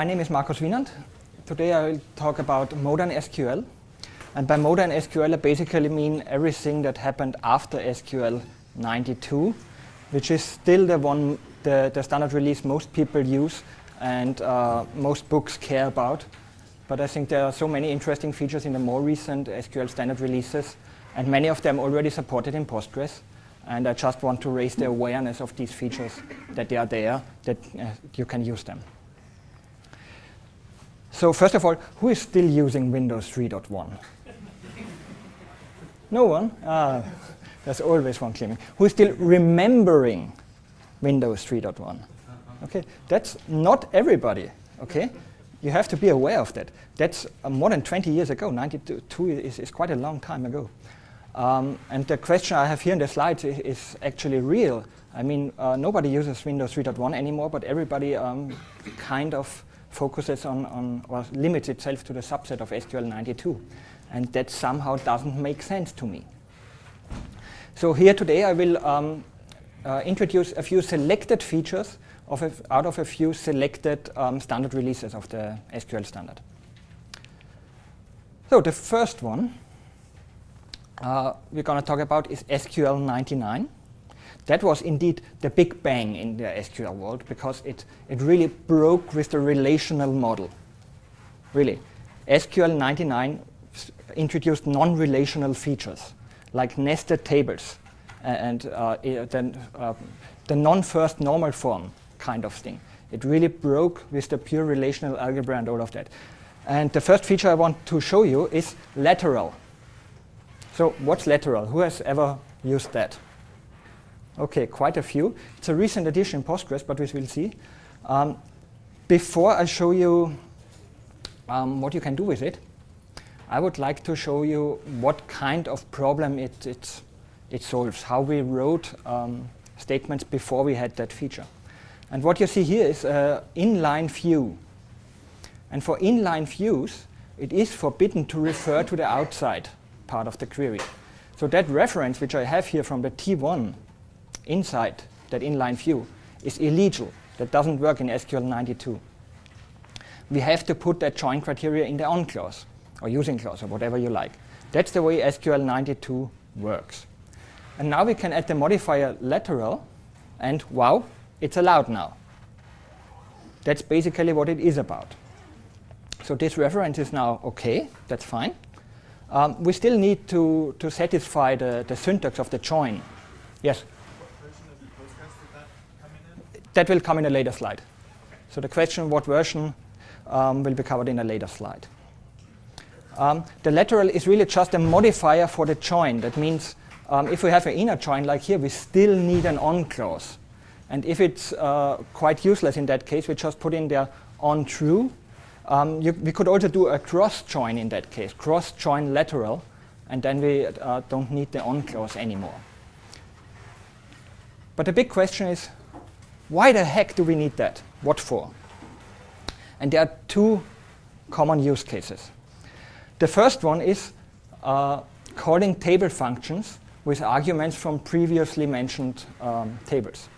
My name is Markus Winand. Today I will talk about modern SQL. And by modern SQL I basically mean everything that happened after SQL 92, which is still the one, the, the standard release most people use and uh, most books care about. But I think there are so many interesting features in the more recent SQL standard releases, and many of them already supported in Postgres. And I just want to raise the awareness of these features, that they are there, that uh, you can use them. So first of all, who is still using Windows 3.1? no one? Ah, there's always one claiming. Who is still remembering Windows 3.1? Okay, that's not everybody, okay? You have to be aware of that. That's uh, more than 20 years ago. 92 is, is quite a long time ago. Um, and the question I have here in the slides is, is actually real. I mean, uh, nobody uses Windows 3.1 anymore, but everybody um, kind of focuses on, on or limits itself to the subset of SQL92. And that somehow doesn't make sense to me. So here today I will um, uh, introduce a few selected features of out of a few selected um, standard releases of the SQL standard. So the first one uh, we're going to talk about is SQL 99. That was indeed the big bang in the SQL world because it, it really broke with the relational model. Really. SQL 99 introduced non-relational features like nested tables and uh, then uh, the non-first normal form kind of thing. It really broke with the pure relational algebra and all of that. And the first feature I want to show you is lateral. So what's lateral? Who has ever used that? Okay, quite a few. It's a recent addition in Postgres, but we will see. Um, before I show you um, what you can do with it, I would like to show you what kind of problem it, it, it solves, how we wrote um, statements before we had that feature. And what you see here is an inline view. And for inline views, it is forbidden to refer to the outside part of the query. So that reference, which I have here from the T1 inside that inline view is illegal. That doesn't work in SQL 92. We have to put that join criteria in the on clause or using clause or whatever you like. That's the way SQL 92 works. And now we can add the modifier lateral and wow, it's allowed now. That's basically what it is about. So this reference is now OK, that's fine. Um, we still need to, to satisfy the, the syntax of the join. Yes? That will come in a later slide. So the question what version um, will be covered in a later slide. Um, the lateral is really just a modifier for the join. That means um, if we have an inner join like here, we still need an on clause. And if it's uh, quite useless in that case, we just put in there on true. Um, you, we could also do a cross join in that case, cross join lateral, and then we uh, don't need the on clause anymore. But the big question is, why the heck do we need that? What for? And there are two common use cases. The first one is uh, calling table functions with arguments from previously mentioned um, tables.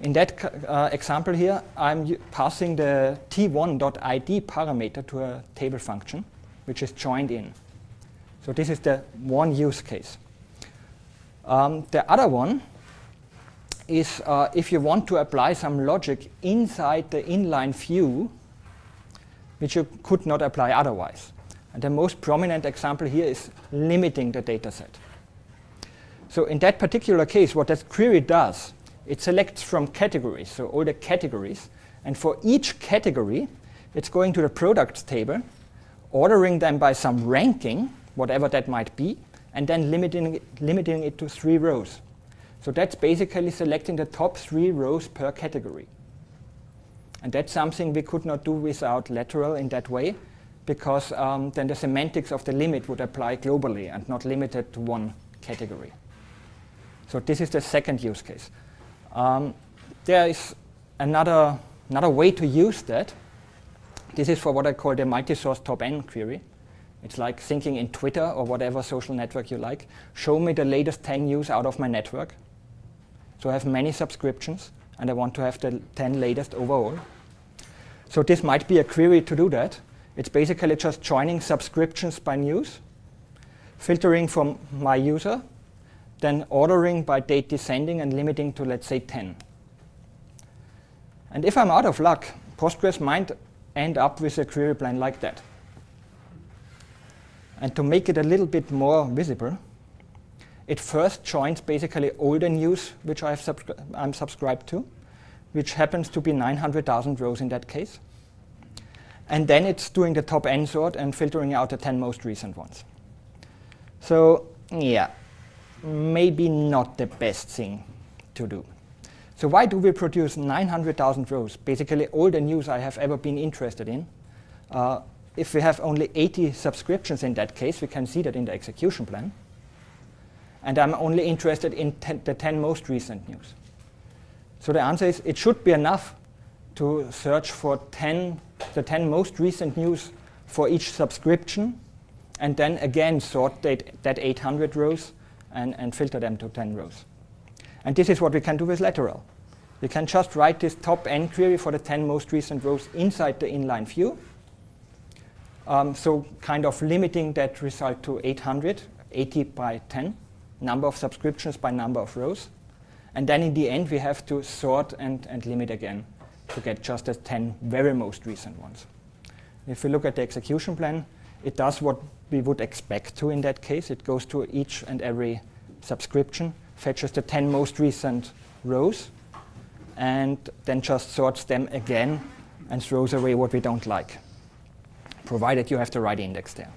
In that uh, example here, I'm passing the t1.id parameter to a table function, which is joined in. So this is the one use case. Um, the other one is uh, if you want to apply some logic inside the inline view, which you could not apply otherwise. And the most prominent example here is limiting the data set. So in that particular case, what that query does, it selects from categories, so all the categories, and for each category, it's going to the products table, ordering them by some ranking, whatever that might be, and then limiting it, limiting it to three rows. So that's basically selecting the top three rows per category. And that's something we could not do without lateral in that way, because um, then the semantics of the limit would apply globally and not limited to one category. So this is the second use case. Um, there is another, another way to use that. This is for what I call the multi-source top-n query. It's like thinking in Twitter or whatever social network you like. Show me the latest 10 news out of my network. So I have many subscriptions, and I want to have the 10 latest overall. So this might be a query to do that. It's basically just joining subscriptions by news, filtering from my user, then ordering by date descending and limiting to, let's say, 10. And if I'm out of luck, Postgres might end up with a query plan like that. And to make it a little bit more visible, it first joins basically older news, which I subscri I'm subscribed to, which happens to be 900,000 rows in that case. And then it's doing the top n sort and filtering out the 10 most recent ones. So yeah, maybe not the best thing to do. So why do we produce 900,000 rows, basically all the news I have ever been interested in? Uh, if we have only 80 subscriptions in that case, we can see that in the execution plan. And I'm only interested in ten, the 10 most recent news. So the answer is it should be enough to search for 10, the 10 most recent news for each subscription, and then again sort that, that 800 rows and, and filter them to 10 rows. And this is what we can do with lateral. We can just write this top n query for the 10 most recent rows inside the inline view. Um, so kind of limiting that result to 800, 80 by 10, number of subscriptions by number of rows. And then in the end, we have to sort and, and limit again to get just the 10 very most recent ones. If we look at the execution plan, it does what we would expect to in that case. It goes to each and every subscription, fetches the 10 most recent rows, and then just sorts them again and throws away what we don't like, provided you have the right index there.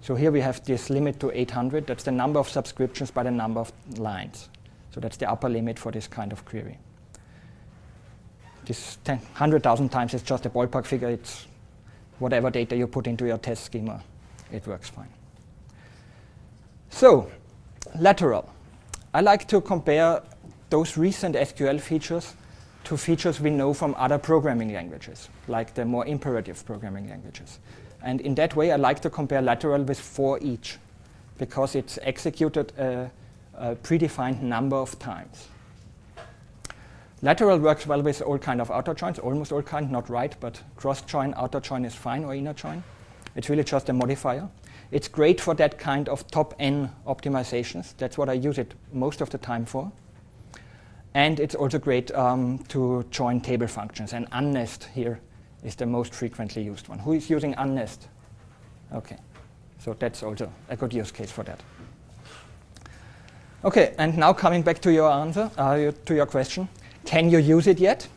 So here we have this limit to 800. That's the number of subscriptions by the number of lines. So that's the upper limit for this kind of query. This 100,000 times is just a ballpark figure. It's whatever data you put into your test schema, it works fine. So, lateral. I like to compare those recent SQL features to features we know from other programming languages, like the more imperative programming languages. And in that way, I like to compare lateral with for each, because it's executed a, a predefined number of times. Lateral works well with all kind of outer joins, almost all kind, not right, but cross join, outer join is fine, or inner join. It's really just a modifier. It's great for that kind of top N optimizations. That's what I use it most of the time for. And it's also great um, to join table functions. And unnest here is the most frequently used one. Who is using unnest? OK. So that's also a good use case for that. OK, and now coming back to your answer, uh, to your question. Can you use it yet?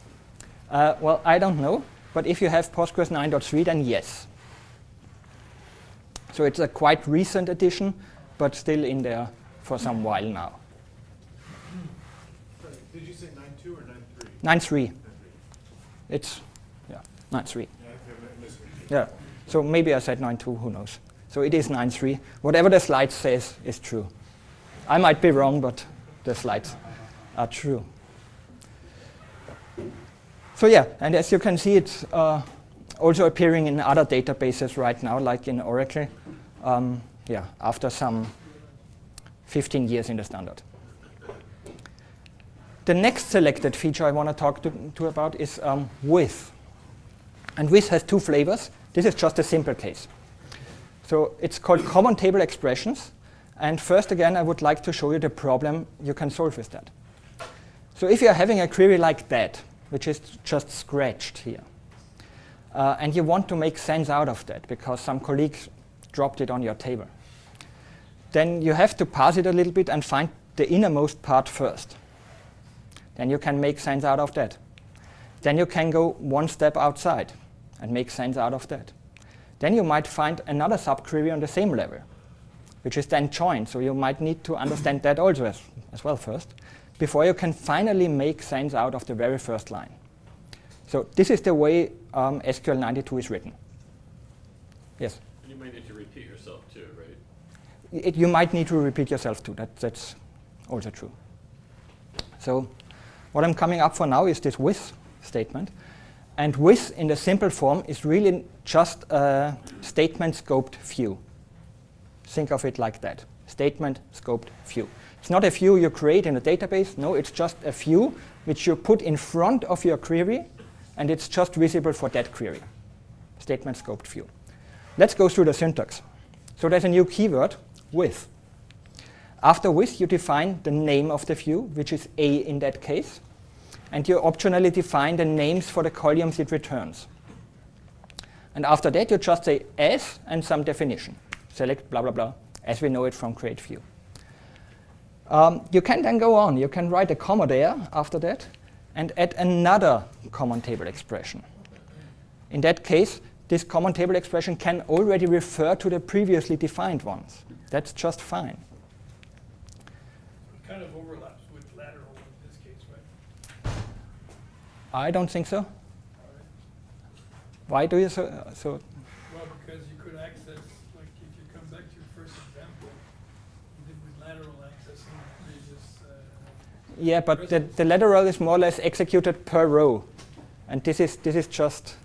Uh, well, I don't know. But if you have Postgres 9.3, then yes. So it's a quite recent addition, but still in there for some while now. Did you say 9.2 or 9.3? 9.3. It's, 9.3. Yeah, so maybe I said 9.2, who knows. So it is 9.3. Whatever the slide says is true. I might be wrong, but the slides are true. So yeah, and as you can see, it's uh, also appearing in other databases right now, like in Oracle. Um, yeah, after some 15 years in the standard. The next selected feature I want to talk to about is um, with. And with has two flavors. This is just a simple case. So it's called common table expressions. And first, again, I would like to show you the problem you can solve with that. So if you're having a query like that, which is just scratched here, uh, and you want to make sense out of that because some colleagues dropped it on your table, then you have to parse it a little bit and find the innermost part first. Then you can make sense out of that. Then you can go one step outside and make sense out of that. Then you might find another subquery on the same level, which is then joined. So you might need to understand that also as, as well first, before you can finally make sense out of the very first line. So this is the way um, SQL 92 is written. Yes? You might need to repeat yourself too, right? It, you might need to repeat yourself too. That, that's also true. So what I'm coming up for now is this with statement. And with in the simple form is really just a statement scoped view. Think of it like that. Statement scoped view. It's not a view you create in a database. No, it's just a view which you put in front of your query and it's just visible for that query, statement scoped view. Let's go through the syntax. So there's a new keyword, with. After with, you define the name of the view, which is A in that case, and you optionally define the names for the columns it returns. And after that, you just say as and some definition. Select blah, blah, blah, as we know it from create view. Um, you can then go on. You can write a comma there after that and add another common table expression. In that case, this common table expression can already refer to the previously defined ones. That's just fine. It kind of overlaps with lateral in this case, right? I don't think so. Why do you so? So Well, because you could access, like if you come back to your first example, you did with lateral accessing the previous, uh, yeah, but the, the lateral is more or less executed per row, and this is this is just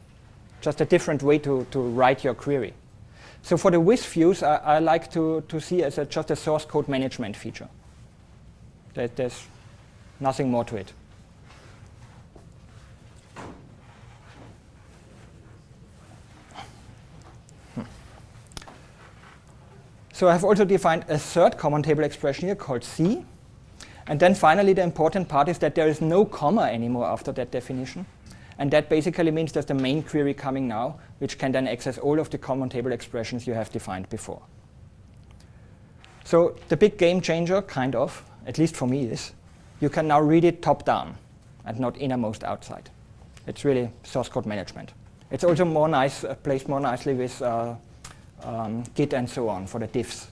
just a different way to, to write your query. So for the with views, I, I like to, to see as a, just a source code management feature. There, there's nothing more to it. So I've also defined a third common table expression here called C. And then finally, the important part is that there is no comma anymore after that definition. And that basically means there's the main query coming now, which can then access all of the common table expressions you have defined before. So the big game changer, kind of, at least for me, is you can now read it top down and not innermost outside. It's really source code management. It's also more nice, uh, placed more nicely with uh, um, Git and so on for the diffs.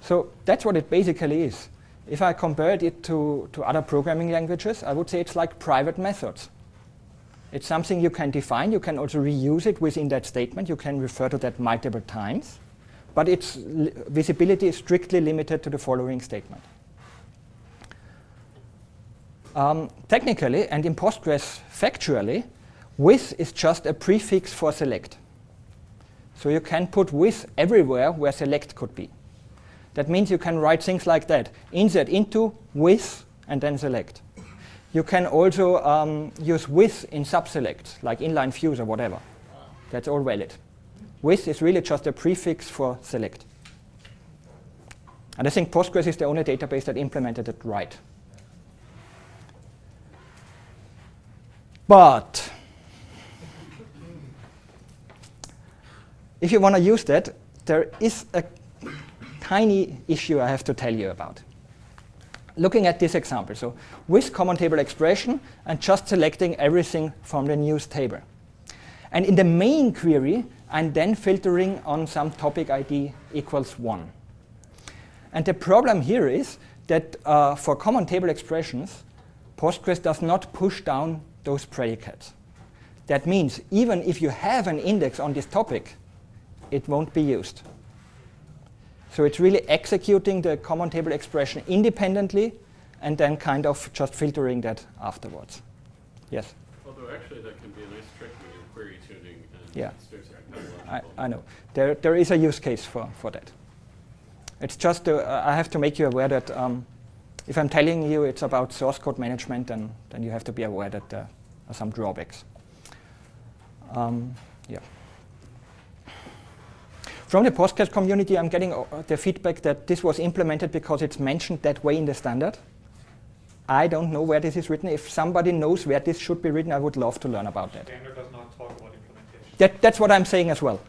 So that's what it basically is. If I compared it to, to other programming languages, I would say it's like private methods. It's something you can define. You can also reuse it within that statement. You can refer to that multiple times. But its visibility is strictly limited to the following statement. Um, technically, and in Postgres factually, with is just a prefix for select. So you can put with everywhere where select could be. That means you can write things like that. Insert into, with, and then select. You can also um, use with in subselect, like inline views or whatever. That's all valid. With is really just a prefix for select. And I think Postgres is the only database that implemented it right. But if you want to use that, there is a tiny issue I have to tell you about. Looking at this example, so with common table expression and just selecting everything from the news table. And in the main query, I'm then filtering on some topic ID equals 1. And the problem here is that uh, for common table expressions, Postgres does not push down those predicates. That means even if you have an index on this topic, it won't be used. So it's really executing the common table expression independently and then kind of just filtering that afterwards. Yes? Although actually that can be a nice trick when you're query tuning and Yeah. I. I know. There, there is a use case for, for that. It's just, uh, I have to make you aware that um, if I'm telling you it's about source code management, then, then you have to be aware that there are some drawbacks. Um, yeah. From the Postgres community, I'm getting uh, the feedback that this was implemented because it's mentioned that way in the standard. I don't know where this is written. If somebody knows where this should be written, I would love to learn about that. Standard does not talk about implementation. That, that's what I'm saying as well.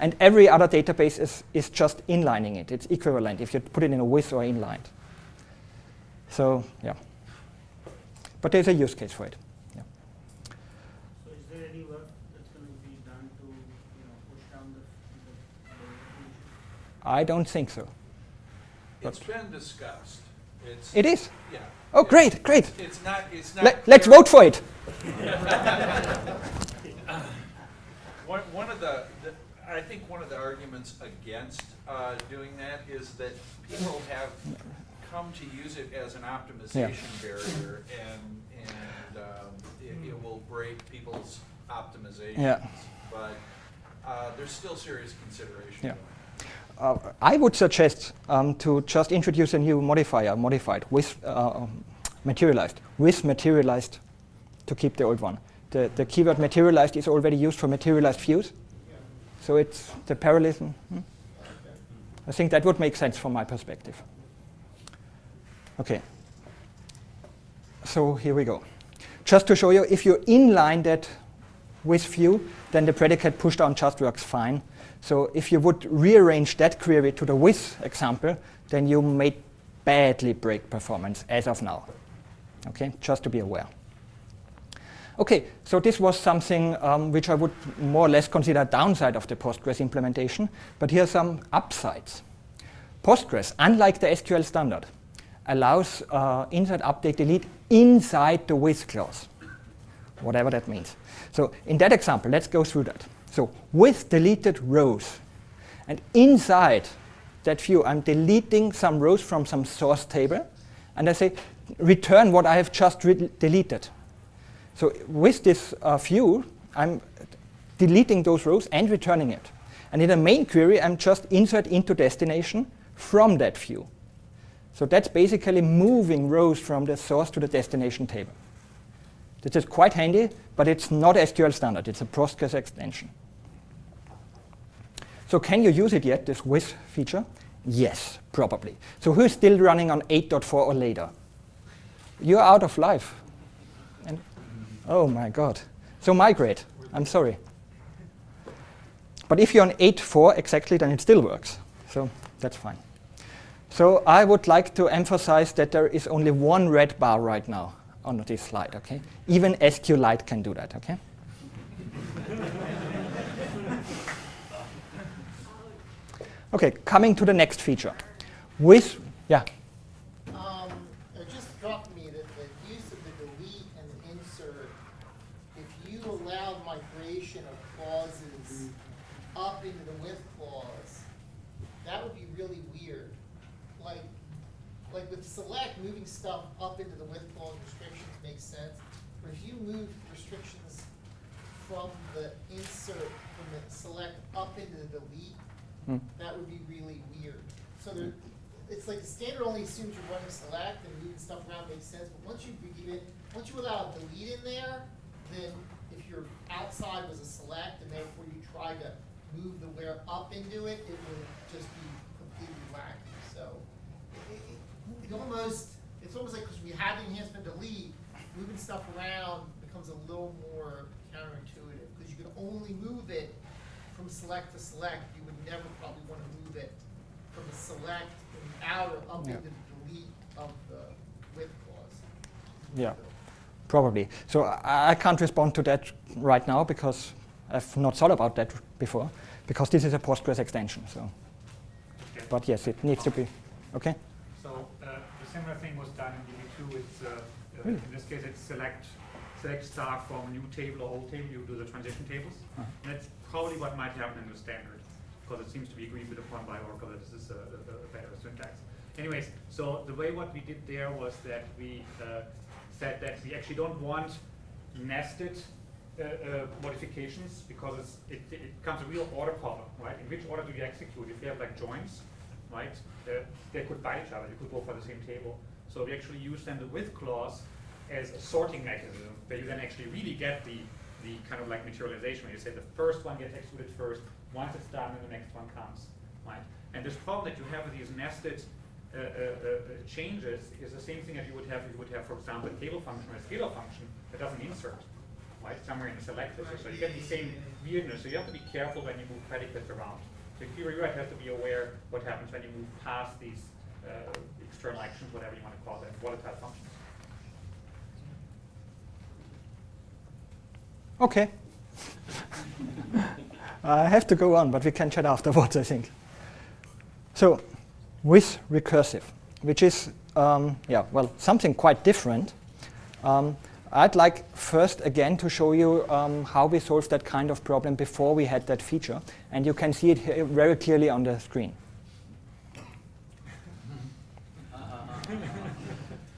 And every other database is, is just inlining it. It's equivalent if you put it in a with or inlined. So, yeah. But there's a use case for it. Yeah. So is there any work that's going to be done to, you know, push down the, the, the I don't think so. It's been discussed. It's, It is. yeah. Oh, It's- great, great. It's not, it's not. Let, let's vote for it. One, one of the, the- I think one of the arguments against uh, doing that is that people have come to use it as an optimization barrier and, and um, it, it will break people's optimizations. Yeah. But uh, there's still serious consideration. Yeah. Uh, I would suggest um, to just introduce a new modifier, modified with uh, um, materialized, with materialized to keep the old one. The, the keyword materialized is already used for materialized views. So it's the parallelism. hmm? I think that would make sense from my perspective. Okay. So here we go. Just to show you, if you inline that with view, then the predicate pushdown just works fine. So if you would rearrange that query to the with example, then you may badly break performance as of now. Okay, just to be aware. Okay, so this was something um, which I would more or less consider downside of the Postgres implementation, but here are some upsides. Postgres, unlike the SQL standard, allows uh, insert, update, delete inside the with clause, whatever that means. So in that example, let's go through that. So with deleted rows, and inside that view, I'm deleting some rows from some source table, and I say, return what I have just deleted. So with this uh, view, I'm deleting those rows and returning it. And in the main query, I'm just insert into destination from that view. So that's basically moving rows from the source to the destination table. This is quite handy, but it's not SQL standard. It's a Postgres extension. So can you use it yet, this with feature? Yes, probably. So who's still running on 8.4 or later? You're out of life. And oh my god. So migrate. I'm sorry. But if you're on 8.4 exactly, then it still works. So that's fine. So I would like to emphasize that there is only one red bar right now on this slide, okay? Even SQLite can do that, okay? Okay, coming to the next feature. With, yeah, Um, it just struck me that the use of the delete and the insert, if you allowed migration of clauses up into the with clause, that would be really weird. Like, like with select, moving stuff up into the with clause restrictions makes sense. But if you move restrictions from the insert, from the select up into That would be really weird. So there, it's like the standard only assumes you're running select and moving stuff around makes sense, but once you begin it, once you allow a delete in there, then if your outside was a select and therefore you try to move the where up into it, it would just be completely wacky. So it, it, it almost, it's almost like because we had the enhancement delete, moving stuff around becomes a little more counterintuitive because you can only move it from select to select. You would never probably want to move it from the select and the outer up Yeah. into the delete of the with clause. Yeah, probably. So I, I can't respond to that right now because I've not thought about that before, because this is a Postgres extension. So, Okay. but yes, it needs to be. Okay. So uh, the similar thing was done in DB2. It's uh, uh, Really? in this case it's select select star from new table or old table. You do the transition tables. And that's probably what might happen in the standard because it seems to be agreed with upon by Oracle that this is a, a, a better syntax. Anyways, so the way what we did there was that we uh, said that we actually don't want nested uh, uh, modifications because it's, it, it becomes a real order problem, right? In which order do you execute? If you have like joins, right, uh, they could buy each other. You could go for the same table. So we actually use then the with clause as a sorting mechanism where you then actually really get the, the kind of like materialization where you say the first one gets executed first, once it's done, then the next one comes, right? And this problem that you have with these nested uh, uh, uh, changes is the same thing that you would have if you would have, for example, a table function or a scalar function that doesn't insert, right? Somewhere in the selected. So you get the same weirdness. So you have to be careful when you move predicates around. So if you're have to be aware what happens when you move past these uh, external actions, whatever you want to call them, volatile functions. Okay. I have to go on, but we can chat afterwards, I think. So, with recursive, which is, um, yeah, well, something quite different. Um, I'd like first again to show you um, how we solved that kind of problem before we had that feature, and you can see it here very clearly on the screen.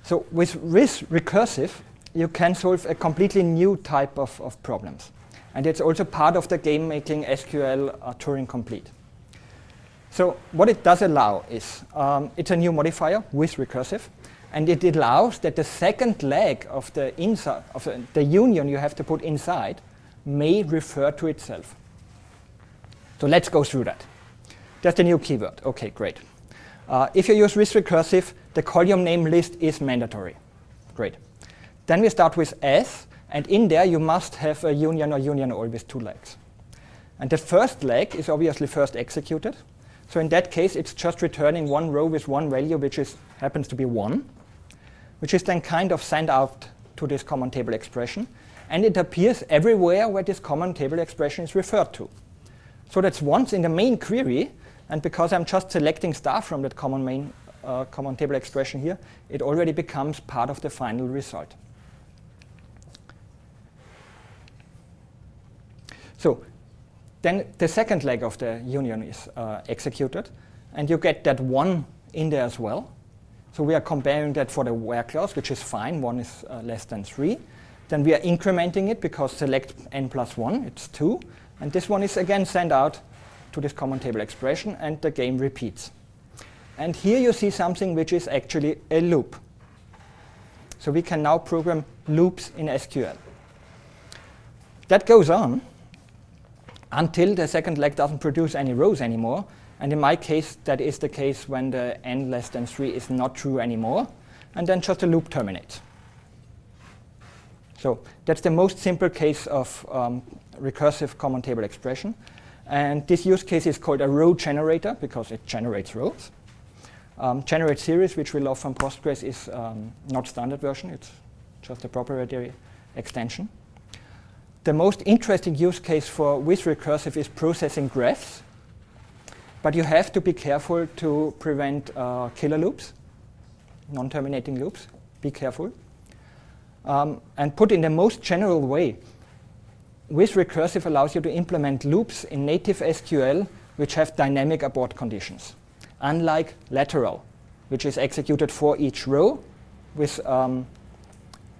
So with RIS recursive, you can solve a completely new type of, of problems. And it's also part of the game making SQL uh, Turing complete. So what it does allow is, um, it's a new modifier with recursive, and it allows that the second leg of the inside of the, union you have to put inside may refer to itself. So let's go through that. That's the new keyword. Okay, great. Uh, if you use with recursive, the column name list is mandatory. Great. Then we start with S, and in there you must have a union or union all with two legs. And the first leg is obviously first executed. So in that case, it's just returning one row with one value, which is, happens to be 1, which is then kind of sent out to this common table expression. And it appears everywhere where this common table expression is referred to. So that's once in the main query, and because I'm just selecting star from that common main uh, common table expression here, it already becomes part of the final result. So then the second leg of the union is uh, executed, and you get that one in there as well. So we are comparing that for the where clause, which is fine, one is uh, less than three. Then we are incrementing it because select n plus one, it's two. And this one is again sent out to this common table expression and the game repeats. And here you see something which is actually a loop. So we can now program loops in SQL. That goes on until the second leg doesn't produce any rows anymore. And in my case, that is the case when the n less than 3 is not true anymore. And then just a loop terminates. So that's the most simple case of um, recursive common table expression. And this use case is called a row generator because it generates rows. Um, generate series, which we love from Postgres, is um, not standard version. It's just a proprietary extension. The most interesting use case for with recursive is processing graphs. But you have to be careful to prevent uh, killer loops, non-terminating loops. Be careful. Um, and put in the most general way, with recursive allows you to implement loops in native SQL which have dynamic abort conditions, unlike lateral, which is executed for each row. With, um,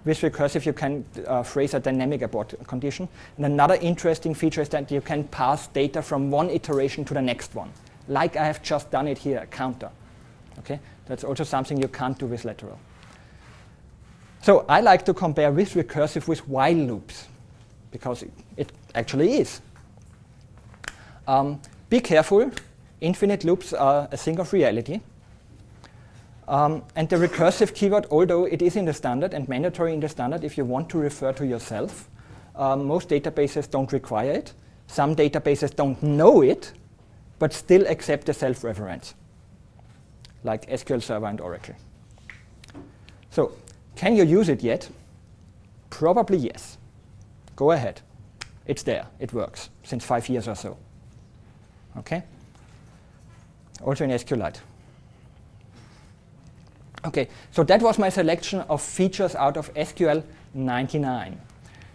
with recursive, you can uh, phrase a dynamic abort condition. And another interesting feature is that you can pass data from one iteration to the next one, like I have just done it here, a counter. Okay? That's also something you can't do with lateral. So I like to compare with recursive with while loops because it, it actually is. Um, be careful, infinite loops are a thing of reality. Um, and the recursive keyword, although it is in the standard and mandatory in the standard if you want to refer to yourself, um, most databases don't require it. Some databases don't know it, but still accept the self-reference, like SQL Server and Oracle. So can you use it yet? Probably yes. Go ahead. It's there. It works since five years or so. Okay? Also in SQLite. Okay, so that was my selection of features out of SQL 99.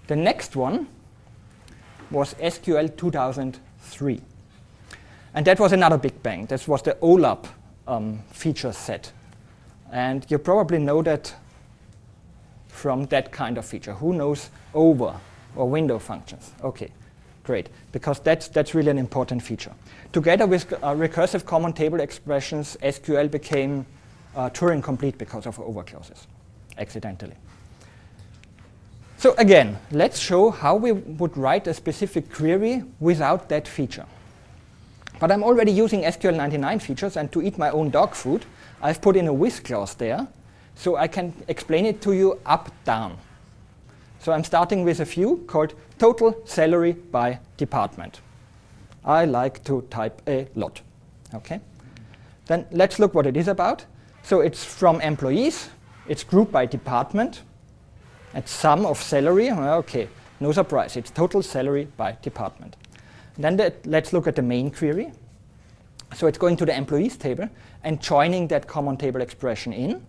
The next one was SQL 2003. And that was another big bang. This was the OLAP um, feature set. And you probably know that from that kind of feature. Who knows over or window functions? Okay, great, because that's, that's really an important feature. Together with uh, recursive common table expressions, SQL became uh, Turing complete because of over clauses, accidentally. So again, let's show how we would write a specific query without that feature. But I'm already using SQL 99 features, and to eat my own dog food, I've put in a with clause there, so I can explain it to you up, down. So I'm starting with a few called total salary by department. I like to type a lot. Okay. Then let's look what it is about. So it's from employees. It's grouped by department. And sum of salary. Okay, no surprise. It's total salary by department. Then the, let's look at the main query. So it's going to the employees table and joining that common table expression in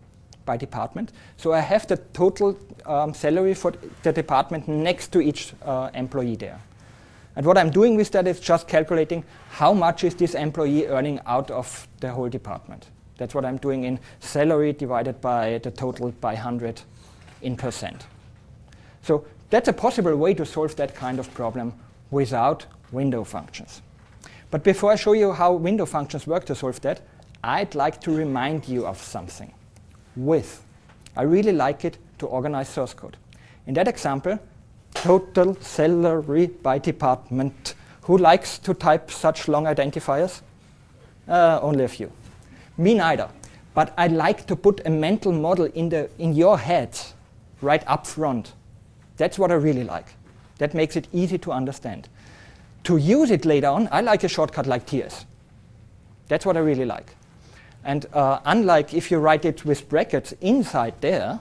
by department. So I have the total um, salary for the department next to each uh, employee there. And what I'm doing with that is just calculating how much is this employee earning out of the whole department. That's what I'm doing in salary divided by the total by 100 in percent. So that's a possible way to solve that kind of problem without window functions. But before I show you how window functions work to solve that, I'd like to remind you of something with I really like it to organize source code. In that example, total salary by department. Who likes to type such long identifiers? Uh, only a few. Me neither. But I like to put a mental model in, the, in your head right up front. That's what I really like. That makes it easy to understand. To use it later on, I like a shortcut like TS. That's what I really like. And uh, unlike if you write it with brackets inside there,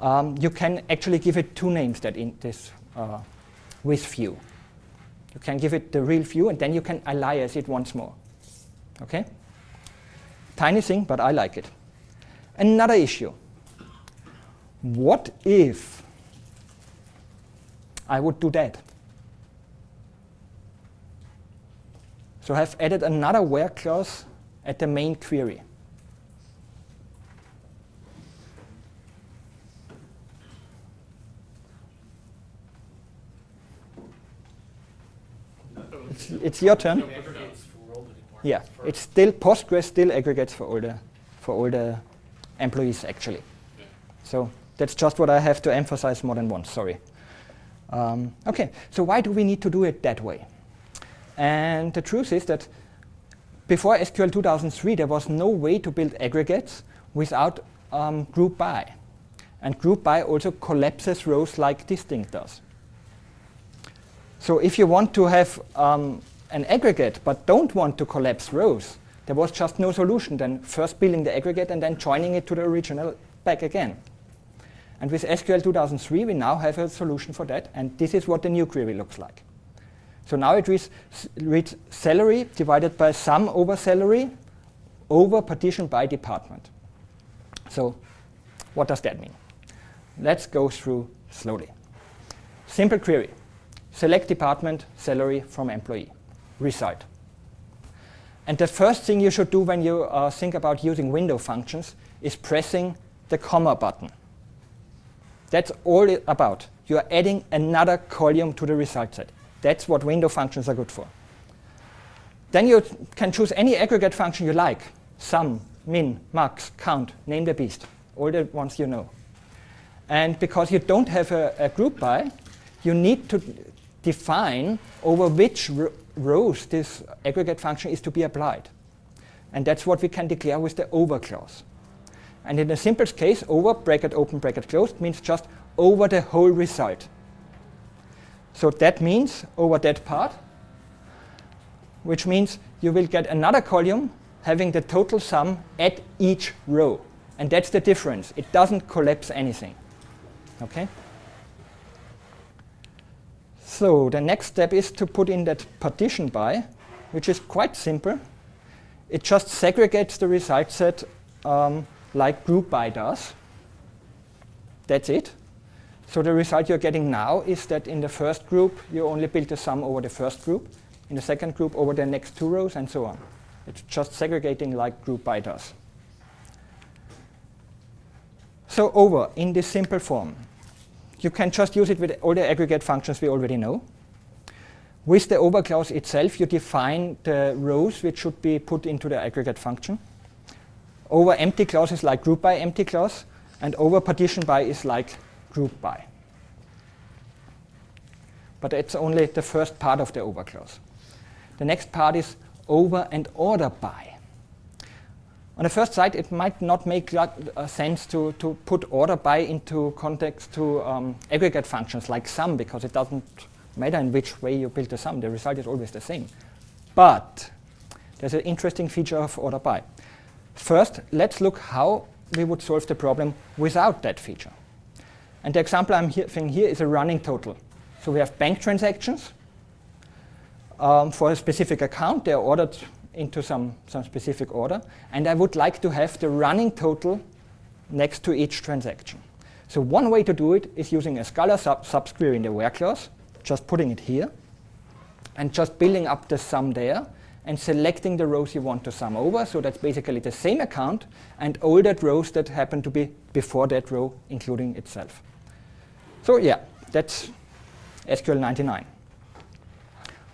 um, you can actually give it two names that in this uh, with view. You can give it the real view, and then you can alias it once more. Okay? Tiny thing, but I like it. Another issue. What if I would do that? So I've added another where clause at the main query. It's, it's your turn. Yeah, it's still Postgres still aggregates for all the for all the employees actually. So that's just what I have to emphasize more than once. Sorry. Um, okay, so why do we need to do it that way? And the truth is that before SQL 2003, there was no way to build aggregates without um, group by. And group by also collapses rows like thing does. So if you want to have um, an aggregate but don't want to collapse rows, there was just no solution than first building the aggregate and then joining it to the original back again. And with SQL 2003, we now have a solution for that, and this is what the new query looks like. So now it reads, reads salary divided by sum over salary over partition by department. So what does that mean? Let's go through slowly. Simple query. Select department, salary from employee. Result. And the first thing you should do when you uh, think about using window functions is pressing the comma button. That's all it about. You are adding another column to the result set. That's what window functions are good for. Then you can choose any aggregate function you like. Sum, min, max, count, name the beast. All the ones you know. And because you don't have a, a group by, you need to define over which rows this aggregate function is to be applied. And that's what we can declare with the over clause. And in the simplest case, over bracket open bracket closed means just over the whole result. So that means over that part, which means you will get another column having the total sum at each row. And that's the difference. It doesn't collapse anything. Okay? So the next step is to put in that partition by, which is quite simple. It just segregates the result set um, like group by does. That's it. So the result you're getting now is that in the first group, you only build the sum over the first group, in the second group over the next two rows, and so on. It's just segregating like group by does. So over in this simple form. You can just use it with all the aggregate functions we already know. With the over clause itself, you define the rows which should be put into the aggregate function. Over empty clause is like group by empty clause, and over partition by is like group by. But it's only the first part of the over clause. The next part is over and order by. On the first sight, it might not make uh, sense to, to put order by into context to um, aggregate functions like sum, because it doesn't matter in which way you build the sum. The result is always the same. But there's an interesting feature of order by. First, let's look how we would solve the problem without that feature. And the example I'm giving here is a running total. So we have bank transactions um, for a specific account. They're ordered into some, some specific order. And I would like to have the running total next to each transaction. So one way to do it is using a scalar sub subquery in the where clause, just putting it here, and just building up the sum there, and selecting the rows you want to sum over. So that's basically the same account and all that rows that happen to be before that row, including itself. So yeah, that's SQL 99.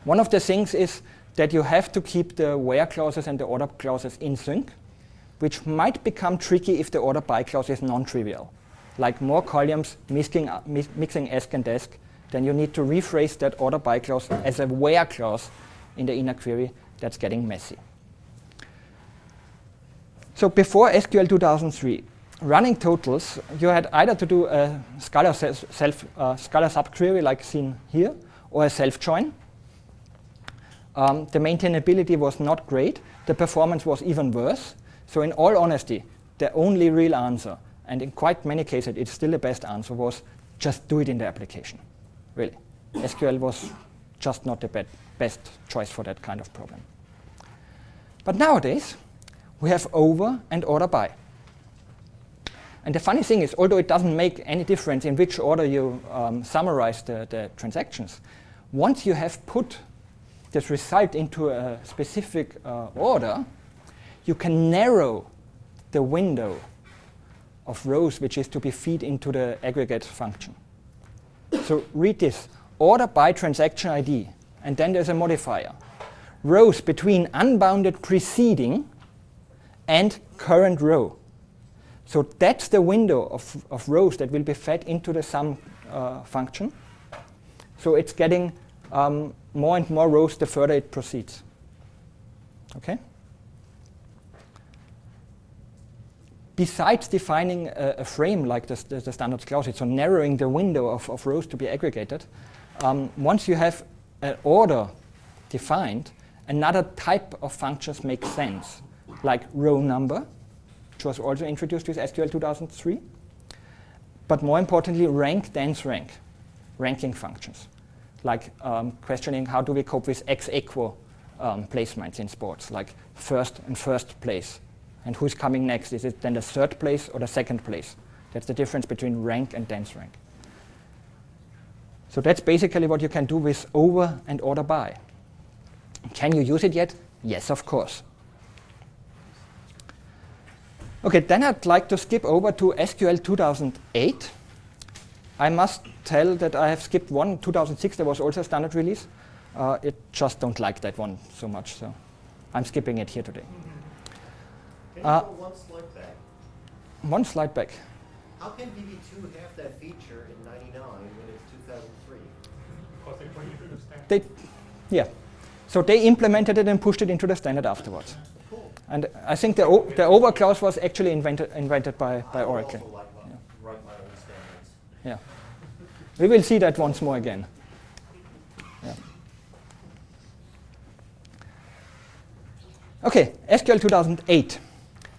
One of the things is that you have to keep the where clauses and the order clauses in sync which might become tricky if the order by clause is non-trivial. Like more columns mixing, uh, mi mixing and DESC, then you need to rephrase that order by clause as a where clause in the inner query. That's getting messy. So before SQL 2003, running totals, you had either to do a scalar self uh, scalar subquery like seen here, or a self join. Um, the maintainability was not great. The performance was even worse. So in all honesty, the only real answer, and in quite many cases it's still the best answer, was just do it in the application. Really. SQL was just not the be best choice for that kind of problem. But nowadays, we have over and order by. And the funny thing is, although it doesn't make any difference in which order you um, summarize the, the transactions, once you have put this result into a specific uh, order, you can narrow the window of rows which is to be fed into the aggregate function. so read this, order by transaction ID, and then there's a modifier. Rows between unbounded preceding and current row. So that's the window of, of rows that will be fed into the sum uh, function. So it's getting um, more and more rows the further it proceeds. Okay? Besides defining a, a frame like the, the, the standard clause, so narrowing the window of, of rows to be aggregated, um, once you have an order defined, another type of functions makes sense like row number, which was also introduced with SQL 2003. But more importantly, rank, dense rank, ranking functions, like um, questioning how do we cope with ex aequo um, placements in sports, like first and first place. And who's coming next? Is it then the third place or the second place? That's the difference between rank and dense rank. So that's basically what you can do with over and order by. Can you use it yet? Yes, of course. Okay, then I'd like to skip over to SQL 2008. I must tell that I have skipped one. 2006, there was also a standard release. Uh, it just don't like that one so much, so I'm skipping it here today. Can you Uh, go one slide back? One slide back. How can DB2 have that feature in 99 when it's 2003? Because they put it in the standard. They, yeah. So they implemented it and pushed it into the standard afterwards. Cool. And I think the, o the over clause was actually invented, invented by, by I would Oracle. also like my, write my own standards. Yeah. We will see that once more again. Yeah. Okay, SQL 2008.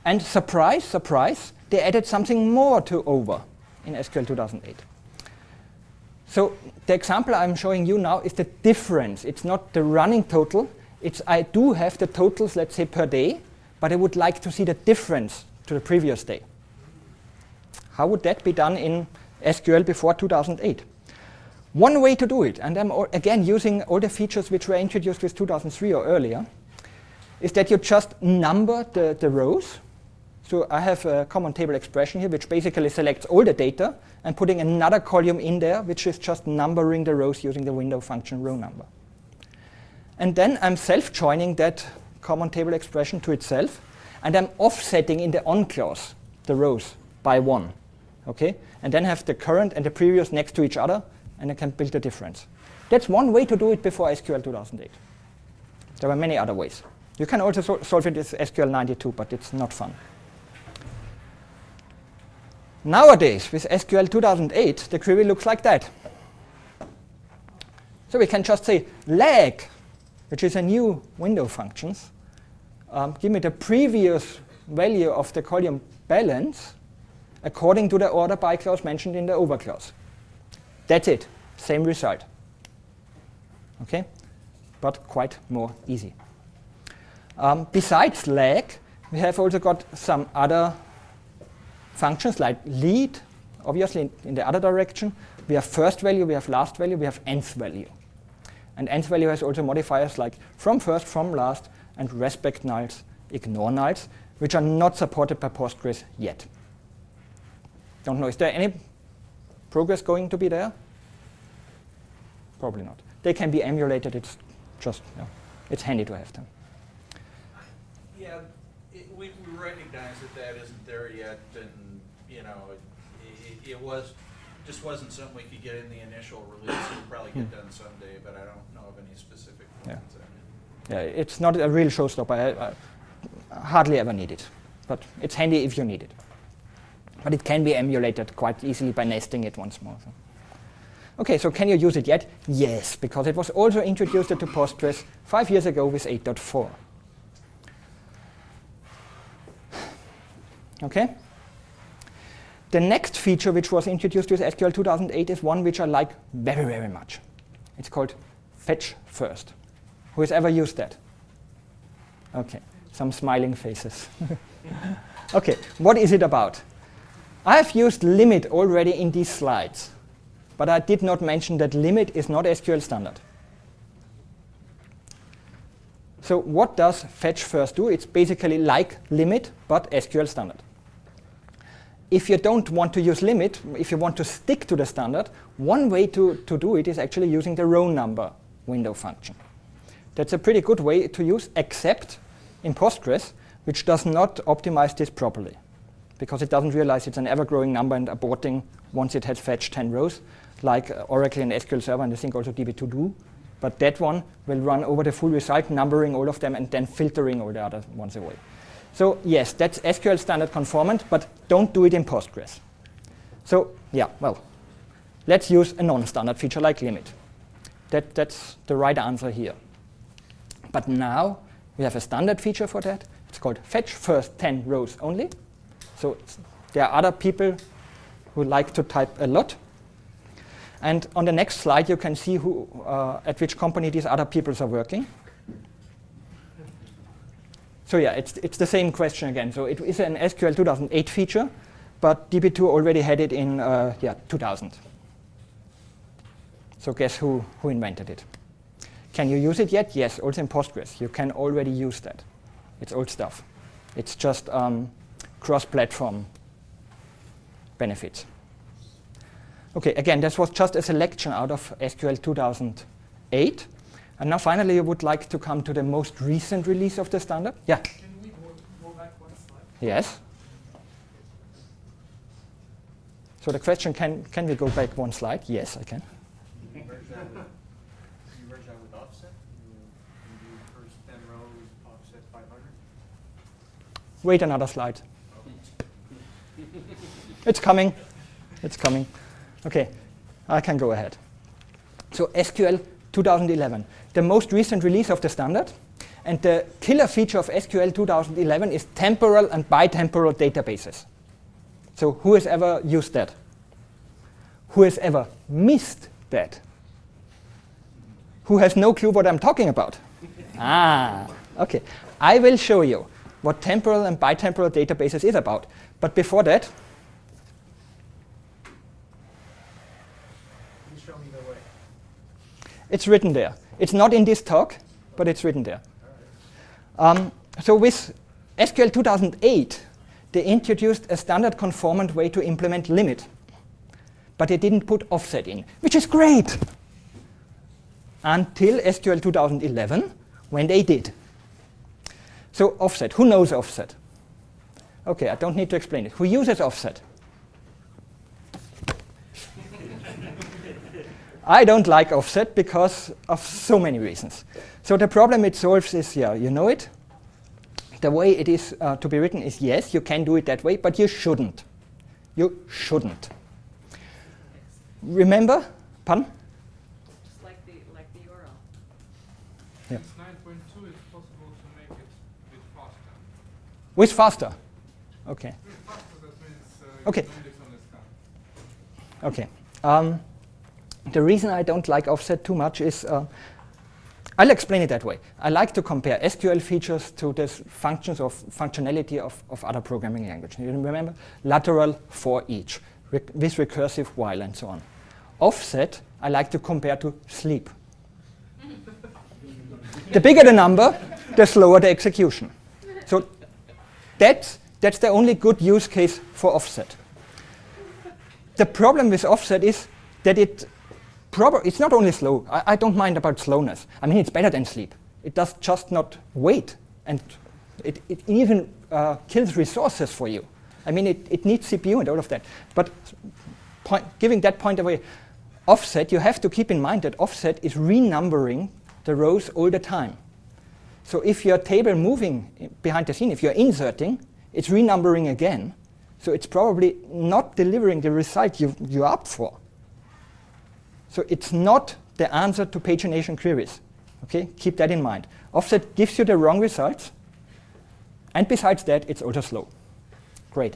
And surprise, surprise, they added something more to over in SQL 2008. So the example I'm showing you now is the difference. It's not the running total. It's I do have the totals, let's say, per day, but I would like to see the difference to the previous day. How would that be done in SQL before 2008? One way to do it, and I'm again using all the features which were introduced with 2003 or earlier, is that you just number the, the rows. So I have a common table expression here, which basically selects all the data and putting another column in there, which is just numbering the rows using the window function row number. And then I'm self-joining that common table expression to itself, and I'm offsetting in the on clause the rows by one. Okay? And then have the current and the previous next to each other, and I can build the difference. That's one way to do it before SQL 2008. There were many other ways. You can also sol solve it with SQL 92, but it's not fun. Nowadays, with SQL 2008, the query looks like that. So we can just say lag, which is a new window function. Um, give me the previous value of the column balance according to the order by clause mentioned in the over clause. That's it. Same result. Okay? But quite more easy. Um, besides lag, we have also got some other functions like lead, obviously in, in, the other direction. We have first value, we have last value, we have nth value. And nth value has also modifiers like from first, from last, and respect nulls, ignore nulls, which are not supported by Postgres yet. Don't know, is there any progress going to be there? Probably not. They can be emulated, it's just, you know, it's handy to have them. Yeah, it, we, we recognize that that isn't there yet, and, you know, it, it, it was, just wasn't something we could get in the initial release, it'll probably get hmm. done someday, but I don't know of any specific plans it. Yeah, it's not a real showstopper. I, I hardly ever need it, but it's handy if you need it. But it can be emulated quite easily by nesting it once more. so. Okay, so can you use it yet? Yes, because it was also introduced into Postgres five years ago with 8.4. Okay? The next feature which was introduced with SQL 2008 is one which I like very, very much. It's called fetch first. Who has ever used that? Okay, some smiling faces. okay, what is it about? I have used limit already in these slides, but I did not mention that limit is not SQL standard. So what does fetch first do? It's basically like limit, but SQL standard. If you don't want to use limit, if you want to stick to the standard, one way to, to do it is actually using the row number window function. That's a pretty good way to use, except in Postgres, which does not optimize this properly, because it doesn't realize it's an ever-growing number and aborting once it has fetched 10 rows, like uh, Oracle and SQL Server, and I think also DB2 do. But that one will run over the full result, numbering all of them, and then filtering all the other ones away. So yes, that's SQL standard conformant, but don't do it in Postgres. So yeah, well, let's use a non-standard feature like limit. That, that's the right answer here. But now we have a standard feature for that. It's called fetch first 10 rows only. So there are other people who like to type a lot. And on the next slide, you can see who, uh, at which company these other people are working. So yeah, it's, it's the same question again. So it is an SQL 2008 feature, but DB2 already had it in uh, yeah, 2000. So guess who, who invented it? Can you use it yet? Yes, also in Postgres. You can already use that. It's old stuff. It's just um, cross-platform benefits. Okay, again, this was just a selection out of SQL 2008. And now finally, I would like to come to the most recent release of the standard. Yeah, Can we go, go back one slide? yes. So the question, can, can we go back one slide? Yes, I can. Merge that with offset, you merge that It's coming. It's coming. Okay, I can go ahead. So SQL 2011, the most recent release of the standard. And the killer feature of SQL 2011 is temporal and bitemporal databases. So who has ever used that? Who has ever missed that? Who has no clue what I'm talking about? ah, okay. I will show you what temporal and bitemporal databases is about. But before that, Please show me the way. It's written there. It's not in this talk, but it's written there. Um, so with SQL 2008, they introduced a standard conformant way to implement limit. But they didn't put offset in, which is great. Until SQL 2011, when they did. So offset, who knows offset? Okay, I don't need to explain it. Who uses offset? I don't like offset because of so many reasons. So the problem it solves is, yeah, you know it. The way it is uh, to be written is yes, you can do it that way, but you shouldn't. You shouldn't. Remember? Pardon? Just like the, like the URL. Yeah. Since nine point two, it's possible to make it a bit faster. With faster. Okay. Bit faster, that means uh, Okay. can index on the scan. Okay. Um, the reason I don't like offset too much is uh, I'll explain it that way. I like to compare SQL features to the functions of functionality of, of other programming languages. You remember lateral for each, rec with recursive while and so on. Offset I like to compare to sleep. the bigger the number, the slower the execution. So that's, that's the only good use case for offset. The problem with offset is that it it's not only slow. I, I don't mind about slowness. I mean, it's better than sleep. It does just not wait and It, it even uh, kills resources for you. I mean, it, it needs CPU and all of that. But point, giving that point away, offset, you have to keep in mind that offset is renumbering the rows all the time. So if your table moving behind the scene, if you're inserting, it's renumbering again. So it's probably not delivering the result you, you're up for. So it's not the answer to pagination queries. Okay, keep that in mind. Offset gives you the wrong results. And besides that, it's also slow. Great.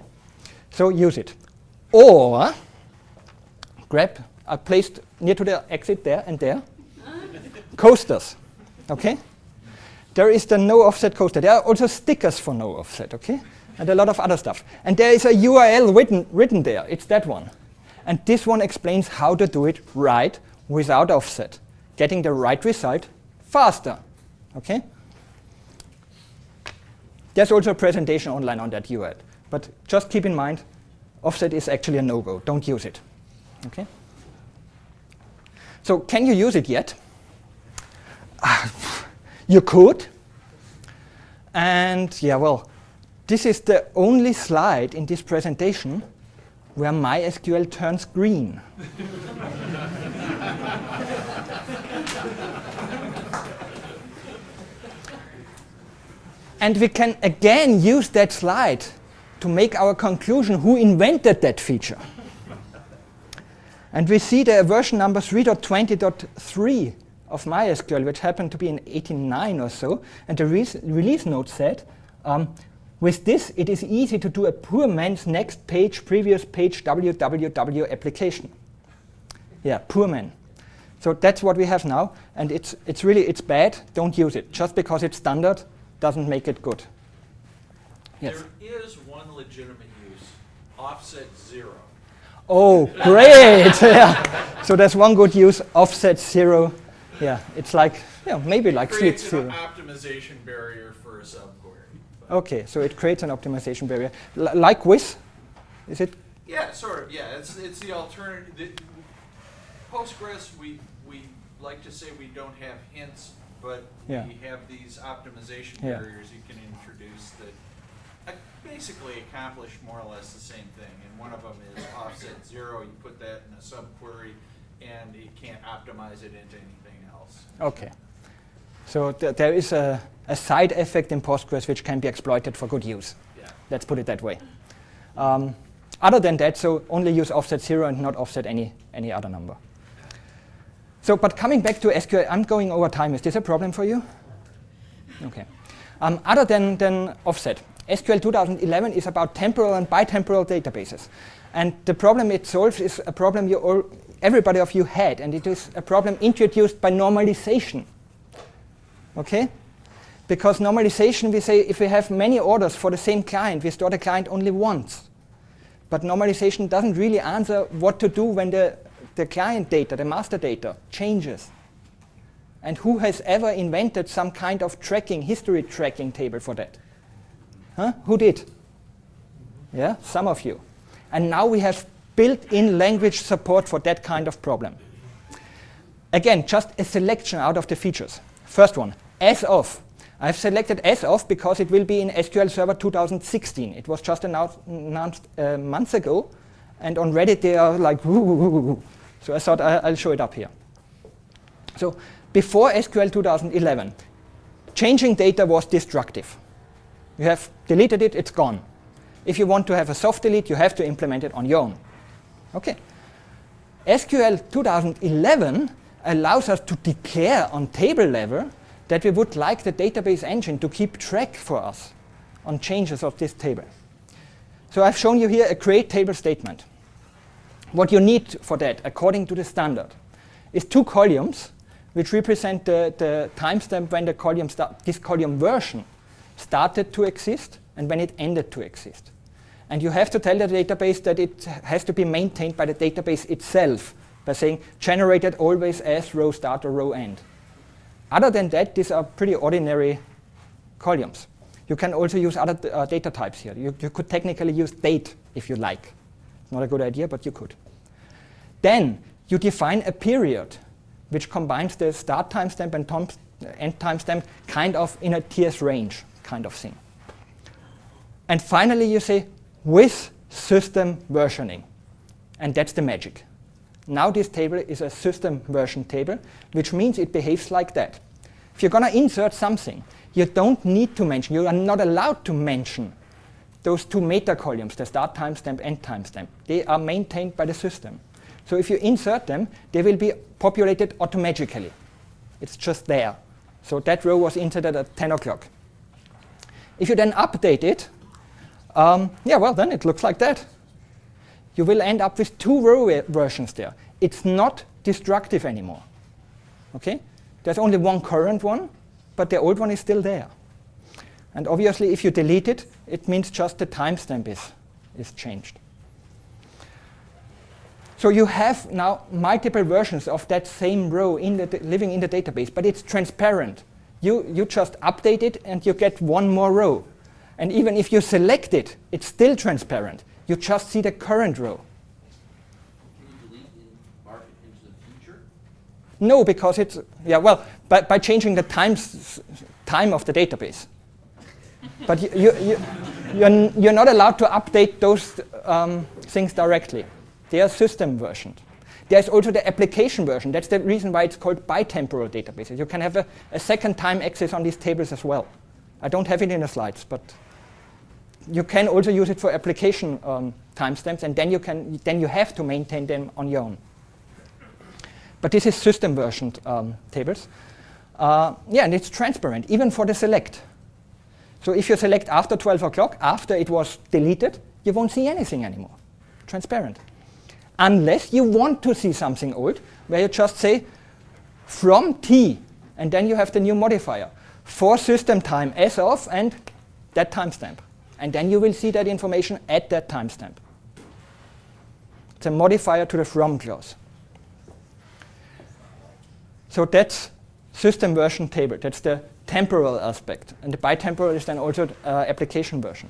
So use it. Or grab, I placed near to the exit there and there, coasters. Okay? There is the no offset coaster. There are also stickers for no offset, okay? And a lot of other stuff. And there is a URL written, written there. It's that one. And this one explains how to do it right without offset, getting the right result faster. Okay? There's also a presentation online on that URL. But just keep in mind, offset is actually a no-go. Don't use it. Okay? So can you use it yet? you could. And yeah, well, this is the only slide in this presentation where MySQL turns green. and we can again use that slide to make our conclusion who invented that feature. and we see the version number 3.20.3 of MySQL, which happened to be in 89 or so, and the re release note said, um, with this, it is easy to do a poor man's next page, previous page, www application. Yeah, poor man. So that's what we have now, and it's, it's really, it's bad, don't use it. Just because it's standard doesn't make it good. Yes. There is one legitimate use, offset zero. Oh, great! yeah. So there's one good use, offset zero. Yeah, it's like, yeah, maybe like Creates Zero. optimization barrier for a subquery. Okay, so it creates an optimization barrier. L like WITH? Is it? Yeah, sort of. Yeah, it's it's the alternative. The, Postgres, we we like to say we don't have hints, but Yeah. we have these optimization Yeah. barriers you can introduce that uh, basically accomplish more or less the same thing. And one of them is offset zero. You put that in a subquery, and it can't optimize it into anything else. Okay. So th there is a, a side effect in Postgres which can be exploited for good use. Yeah. Let's put it that way. Um, other than that, so only use offset zero and not offset any, any other number. So, but coming back to SQL, I'm going over time. Is this a problem for you? Okay. Um, other than, than offset, SQL 2011 is about temporal and bitemporal databases. And the problem it solves is a problem you all, everybody of you had, and it is a problem introduced by normalization. Okay? Because normalization, we say if we have many orders for the same client, we store the client only once. But normalization doesn't really answer what to do when the, the client data, the master data, changes. And who has ever invented some kind of tracking, history tracking table for that? Huh? Who did? Yeah, some of you. And now we have built-in language support for that kind of problem. Again, just a selection out of the features. First one, as of. I've selected as of because it will be in SQL Server 2016. It was just announced, uh, months ago, and on Reddit they are like, woo. so I thought I, I'll show it up here. So before SQL 2011, changing data was destructive. You have deleted it, it's gone. If you want to have a soft delete, you have to implement it on your own. Okay. SQL 2011 allows us to declare on table level that we would like the database engine to keep track for us on changes of this table. So I've shown you here a create table statement. What you need for that, according to the standard, is two columns which represent the, the timestamp when the column this column version started to exist and when it ended to exist. And you have to tell the database that it has to be maintained by the database itself by saying generated always as row start or row end. Other than that, these are pretty ordinary columns. You can also use other uh, data types here. You, you could technically use date if you like. Not a good idea, but you could. Then you define a period which combines the start timestamp and tom end timestamp kind of in a TS range kind of thing. And finally, you say with system versioning. And that's the magic. Now this table is a system version table, which means it behaves like that. If you're going to insert something, you don't need to mention, you are not allowed to mention those two meta columns, the start timestamp and timestamp. They are maintained by the system. So if you insert them, they will be populated automatically. It's just there. So that row was inserted at 10 o'clock. If you then update it, um, yeah, well, then it looks like that. You will end up with two row versions there. It's not destructive anymore. Okay? There's only one current one, but the old one is still there. And obviously, if you delete it, it means just the timestamp is, is changed. So you have now multiple versions of that same row in the living in the database, but it's transparent. You, you just update it and you get one more row. And even if you select it, it's still transparent. You just see the current row. No, because it's, yeah, well, by, by changing the times, time of the database. but you, you, you, you're, you're not allowed to update those um, things directly. They are system versioned. There's also the application version. That's the reason why it's called bitemporal databases. You can have a, a second time access on these tables as well. I don't have it in the slides, but you can also use it for application um, timestamps, and then you can then you have to maintain them on your own. But this is system versioned um, tables. Uh, yeah, and it's transparent, even for the select. So if you select after 12 o'clock, after it was deleted, you won't see anything anymore. Transparent. Unless you want to see something old, where you just say from t, and then you have the new modifier for system time as of and that timestamp. And then you will see that information at that timestamp. It's a modifier to the from clause. So that's system version table. That's the temporal aspect. And the bitemporal is then also uh, application version.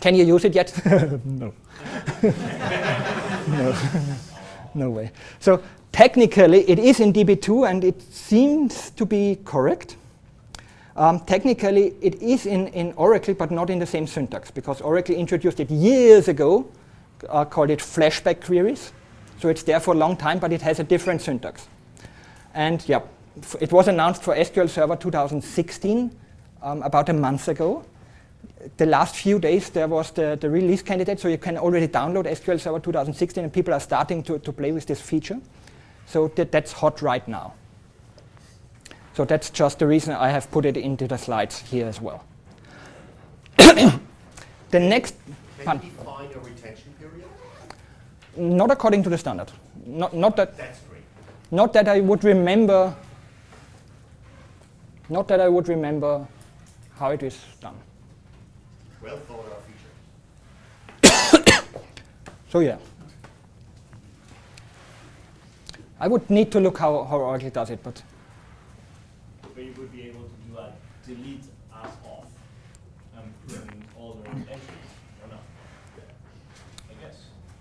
Can you use it yet? no. no. no way. So technically, it is in DB2, and it seems to be correct. Um, technically, it is in, in Oracle, but not in the same syntax, because Oracle introduced it years ago, uh, called it flashback queries. So it's there for a long time, but it has a different syntax. And yeah, it was announced for SQL Server 2016 um, about a month ago. The last few days, there was the, the release candidate, so you can already download SQL Server 2016, and people are starting to, to play with this feature. So that, that's hot right now. So that's just the reason I have put it into the slides here as well. the next Can you define a retention period? Not according to the standard. Not, not that. That's great. Not that I would remember. Not that I would remember how it is done. Well thought out feature. So yeah. I would need to look how, how Oracle does it, but would be able to do a delete as off and put in all the entries or not? I guess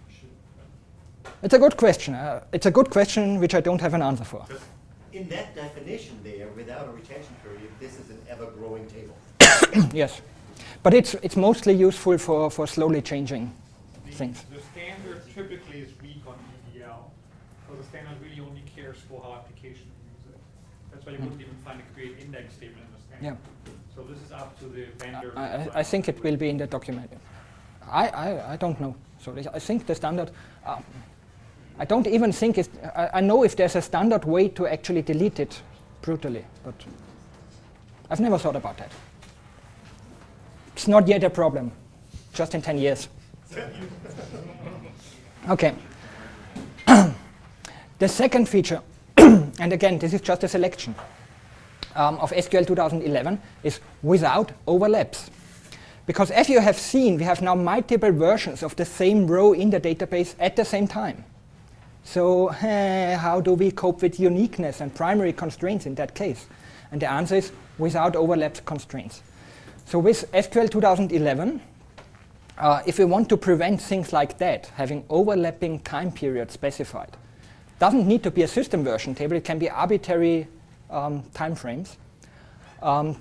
you should. it's a good question. Uh, it's a good question which I don't have an answer for. In that definition there, without a retention period, this is an ever-growing table. yes. But it's, it's mostly useful for, for slowly changing The- things. The standard typically is weak on DDL, so the standard really only cares for how applications use it. That's why you wouldn't even find a create index statement in the standard. So this is up to the vendor. I, I, I think it will be in the document. I, I, I don't know. So I think the standard, uh, I don't even think it's, I, I know if there's a standard way to actually delete it brutally, but I've never thought about that. It's not yet a problem, just in 10 years. okay. the second feature, and again, this is just a selection um, of SQL 2011, is without overlaps. Because as you have seen, we have now multiple versions of the same row in the database at the same time. So eh, how do we cope with uniqueness and primary constraints in that case? And the answer is without overlapped constraints. So with SQL 2011, uh, if we want to prevent things like that, having overlapping time periods specified, doesn't need to be a system version table, it can be arbitrary um, time frames. Um,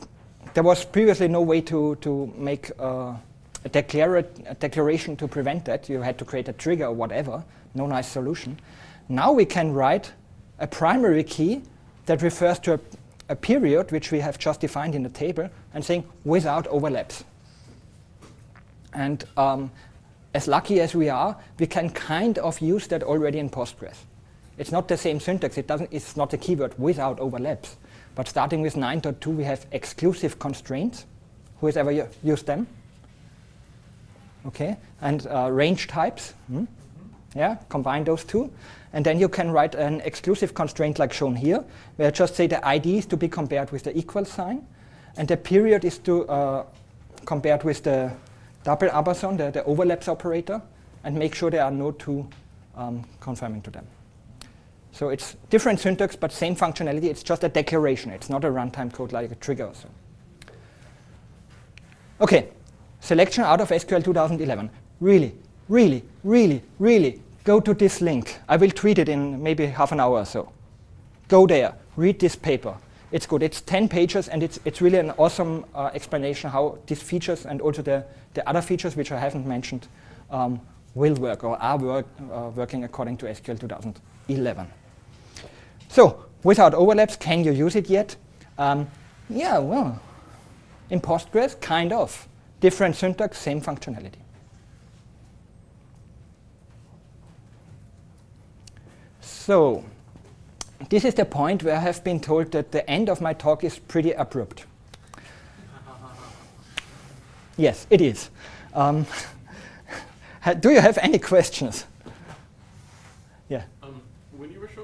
there was previously no way to, to make uh, a, declara a declaration to prevent that. You had to create a trigger or whatever, no nice solution. Now we can write a primary key that refers to a, a period which we have just defined in the table and saying without overlaps. And um, as lucky as we are, we can kind of use that already in Postgres. It's not the same syntax. It doesn't, it's not a keyword without overlaps. But starting with 9.2, we have exclusive constraints. Who has ever used them? Okay, and uh, range types. Hmm? Yeah, combine those two. And then you can write an exclusive constraint like shown here, where I just say the ID is to be compared with the equal sign, and the period is to uh, compared with the double ampersand, the, the overlaps operator, and make sure there are no two um, confirming to them. So it's different syntax, but same functionality. It's just a declaration. It's not a runtime code like a trigger or so. OK, selection out of SQL 2011. Really, really, really, really go to this link. I will tweet it in maybe half an hour or so. Go there, read this paper. It's good. It's 10 pages, and it's, it's really an awesome uh, explanation how these features and also the, the other features, which I haven't mentioned, um, will work or are work, uh, working according to SQL 2011. So without overlaps, can you use it yet? Um, yeah, well, in Postgres, kind of. Different syntax, same functionality. So this is the point where I have been told that the end of my talk is pretty abrupt. yes, it is. Um, do you have any questions? Yeah. Um, when you were showing timestamps,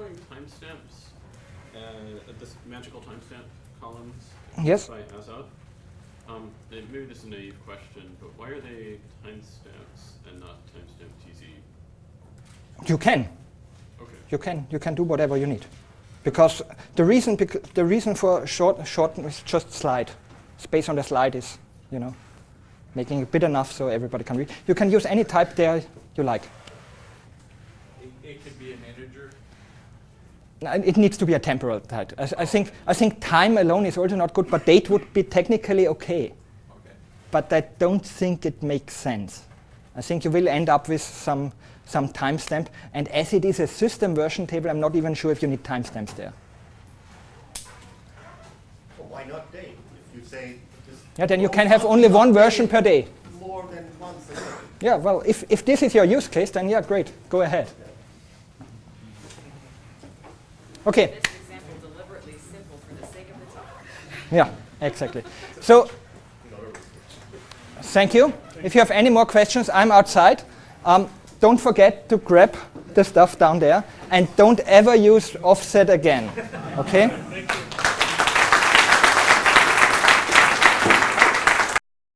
uh, this magical timestamp columns yes. by as of, um, maybe this is a naive question, but why are they timestamps and not timestamp TZ? You can. Okay. You can. You can do whatever you need, because the reason bec the reason for short short is just slide. Space on the slide is, you know, making it big enough so everybody can read. You can use any type there you like. It, it could be an integer. No, Uh, it needs to be a temporal type. I, I think I think time alone is also not good, but date would be technically okay. Okay. But I don't think it makes sense. I think you will end up with some some timestamp, and as it is a system version table, I'm not even sure if you need timestamps there. Well, why not date? If you say just Yeah, then you can have only one version per day. More than once a day. Yeah, well, if, if this is your use case, then yeah, great, go ahead. Okay, This example deliberately simple for the sake of the talk. yeah, exactly. So, thank you. If you have any more questions, I'm outside. Um, don't forget to grab the stuff down there, and don't ever use offset again, okay?